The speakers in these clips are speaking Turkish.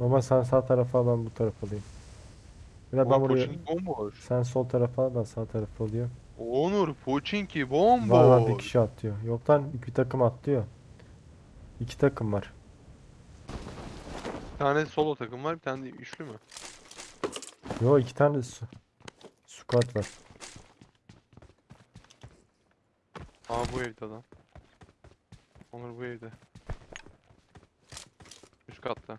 Ama sen sağ tarafa ben bu tarafa alayım. Biraz ben Oğlum buraya. Pochinki bomboş. Sen sol tarafa ben sağ tarafa alıyorum. Onur Pochinki Var var bir bomboş. kişi atlıyor. Yok lan bir takım atlıyor. İki takım var. Bir tane solo takım var bir tane de üçlü mü? Yo iki tane su squad var. Aa bu evde adam. Onur bu evde. Üst katta.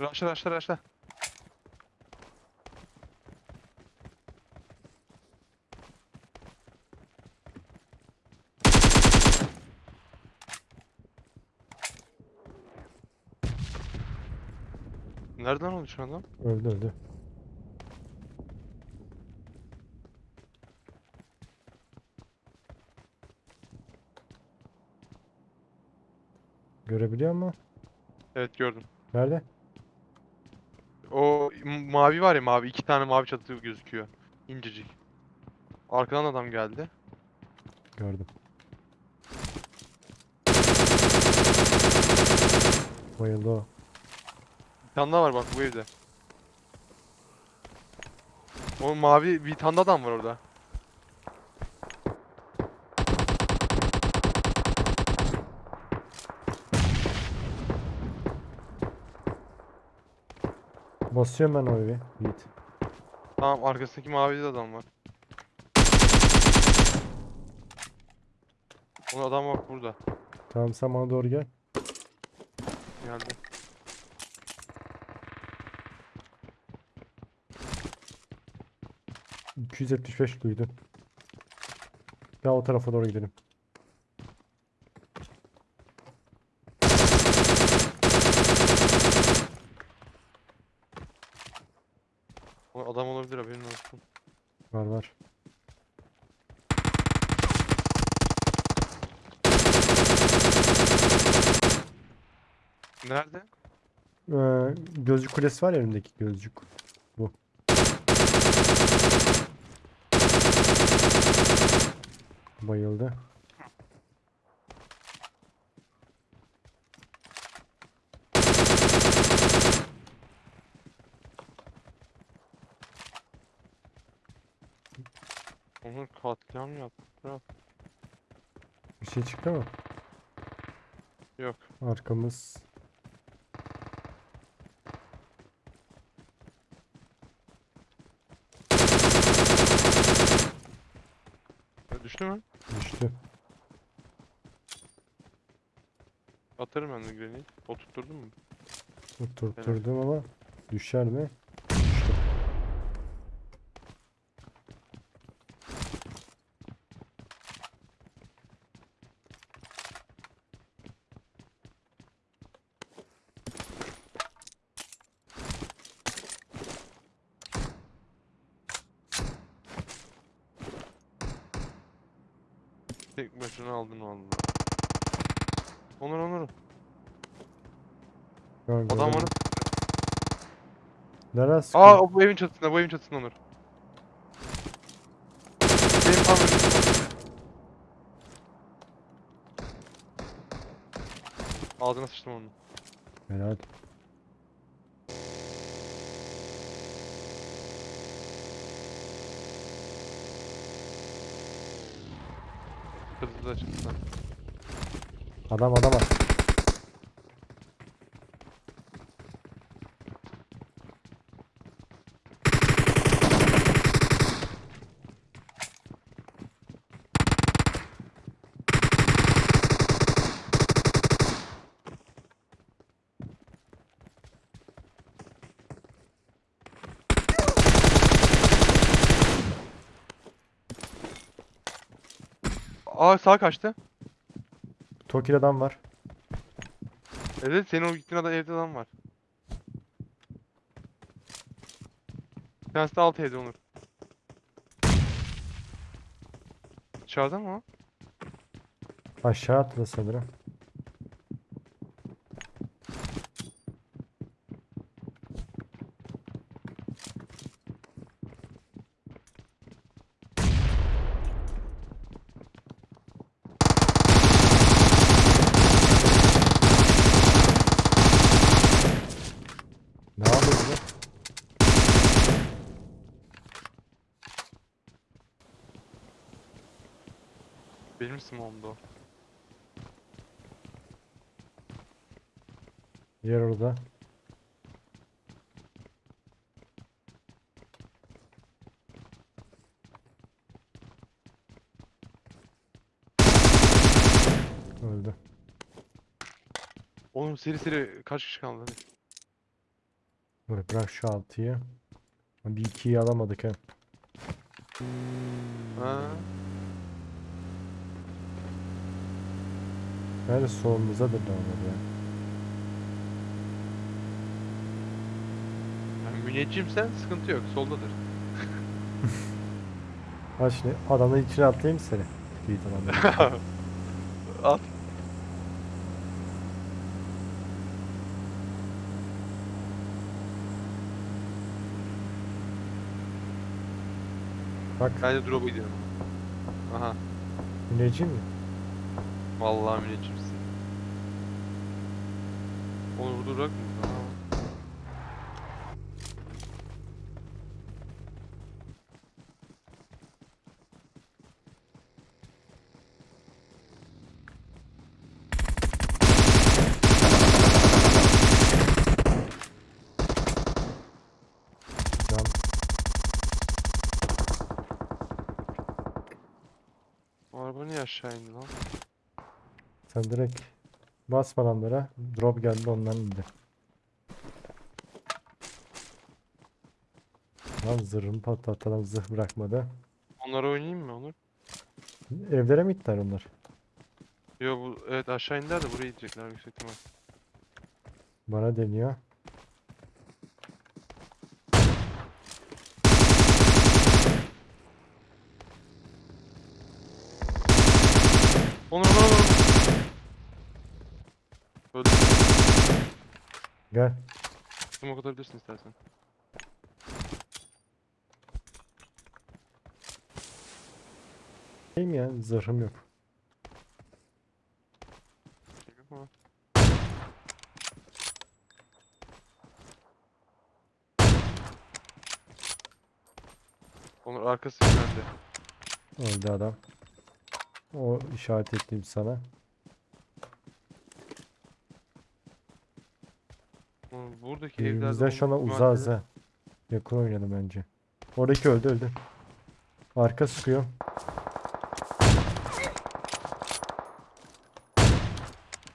Raşla raşla raşla. Nereden oldu şu adam? Öldü öldü. Görebiliyor musun? Evet gördüm. Nerede? Mavi var ya mavi iki tane mavi çatı gözüküyor. İncecik. Arkadan adam geldi. Gördüm. Bayıldı o. Bir tane daha var bak bu evde. O mavi bir tane daha adam var orada. Basıyorum ben o evi. Yiğit. Tamam arkasındaki mavi de adam var. O adam bak burada. Tamam sen bana doğru gel. Geldi. ...275 duydum. Ya o tarafa doğru gidelim. O adam olabilir haberin olsun. Var. Nerede? Ee, gözcük kulesi var önündeki gözcük. Bu. Bayıldı. Onu katliam yaptı. Bir şey çıktı mı? Yok. Arkamız. Ya Düştü mü? Düştü. Atarım ben de grenade. O tutturdun mu? Tutturdum ama düşer mi? Tek başına aldın vallahi. Onur Onur. Gördüm, Adam bana Neresi? Aa o bu evin çatısında, bu evin çatısında Onur. Benim tam önümde. Ağzına sıçtım onu. Helal. Hızlı da çıktı. Adam adam var. Aa sağ kaçtı. Tokil adam var. Evet senin o gittiğin adam evde adam var. Bir tanesi de alt evde Onur. Dışarıda mı o? Aşağı atladı sanırım. Benim smoke'umda o. Diğer orada. Öldü. Oğlum seri seri kaç kişi kaldı hadi. Böyle bırak şu altıyı. Bir ikiyi alamadık ha. Ha. Nerede solumuza da dönmedi ya. Yani müneccimsen sıkıntı yok. Soldadır. Ha şimdi adamın içine atlayayım seni? İyi tamam. At. Bak Bence drop'a gidiyorum. Aha. müneccim mi? Vallahi müneccimsin. Onu vurdurak mı? Araba niye aşağı indi lan? Sen direkt basma adamlara. Drop geldi ondan indi. Lan zırhımı patlattı adam zırh bırakmadı. Onlara oynayayım mı Onur? Evlere mi gittiler onlar? Yo bu evet aşağı indiler de buraya gidecekler yüksek ihtimal. Bana deniyor. Onur Onur Onur. Öldü. Gel. Smoke atabilirsin istersen. Şeyim ya zırhım yok. Onur arkası güvende. Öldü adam. O işaret ettiğim sana. Onur buradaki Evimizden şu olma anda uzağız ha. Yakın oynadım bence. Oradaki öldü öldü. Arka sıkıyor.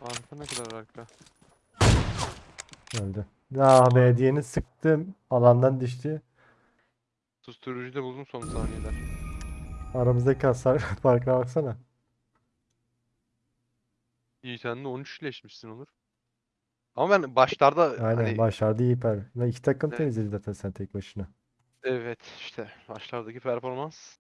Arka ne kadar arka? Öldü. Ah be diyeni sıktım. Alandan düştü. Susturucuyu da buldum son saniyeler. Aramızdaki hasar farkına baksana. İyi sen de 13 iyileşmişsin Onur. Ama ben başlarda Aynen hani başardı iyi per. Lan iki takım Evet. temizledi zaten sen tek başına. evet işte başlardaki performans